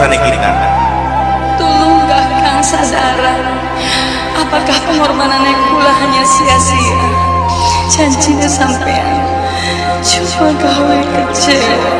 keputusannya kita tolong kang sadara apakah pengorbanan kula hanya sia-sia? Janjinya sampean. Cuma yang kecewa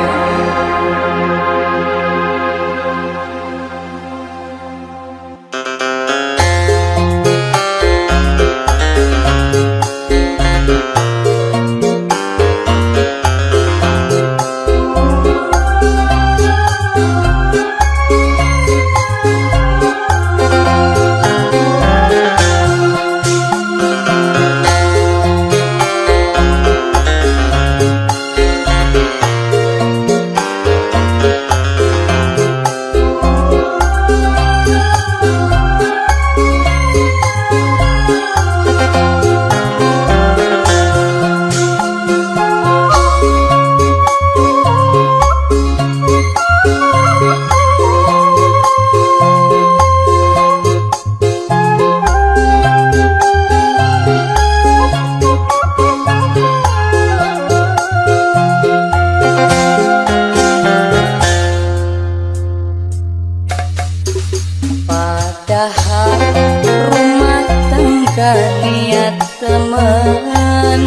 kaniat temenan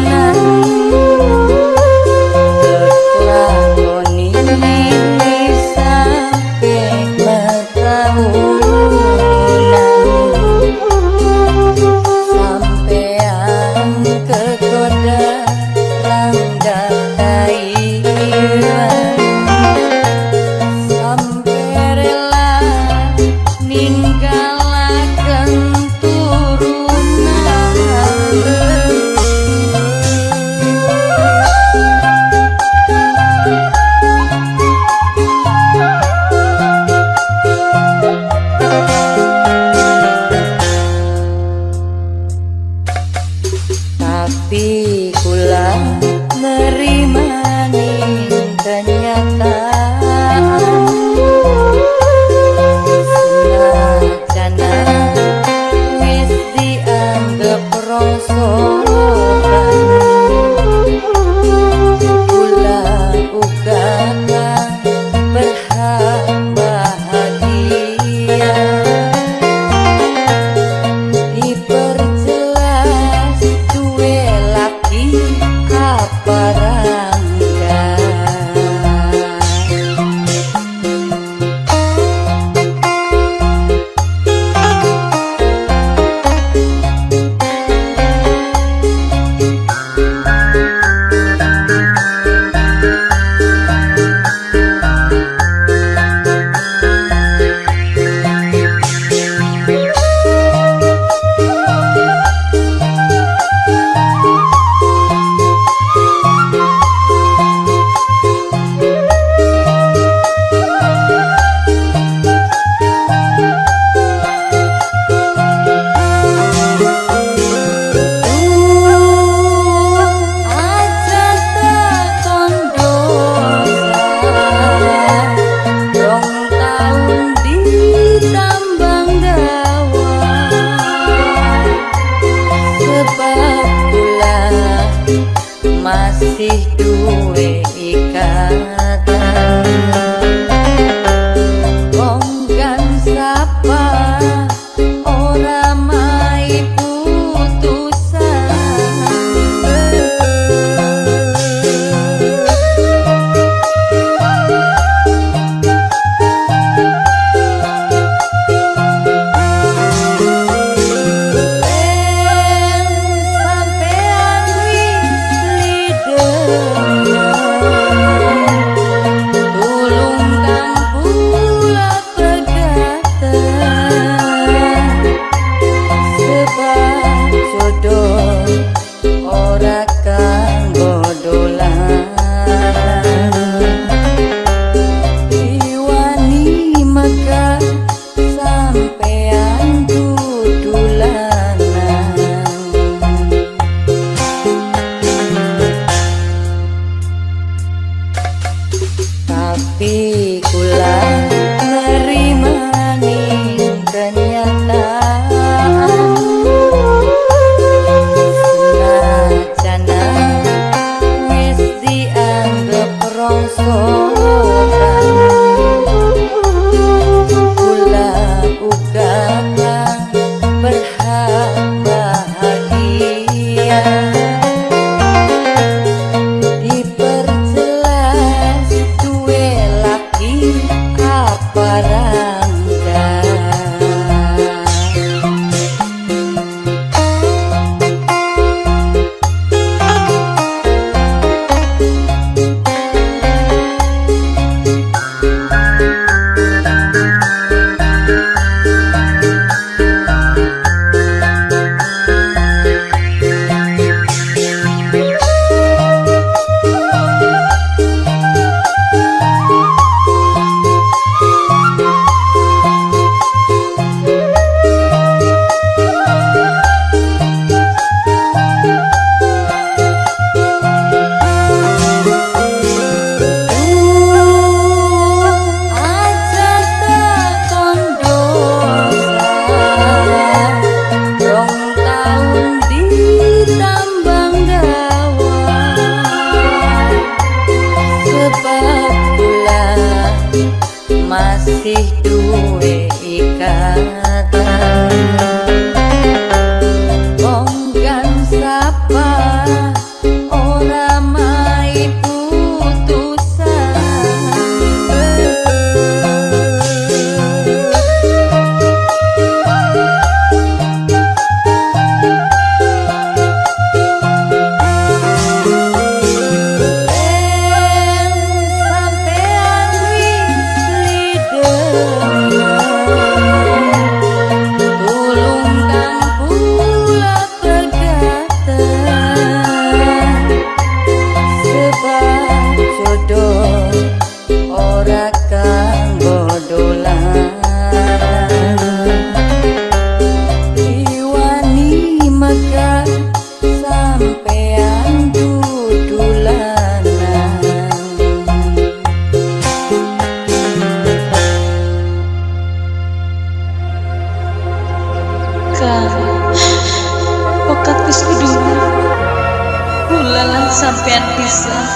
sampean pisah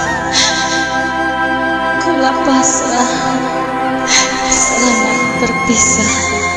kula pasrah. Selamat berpisah.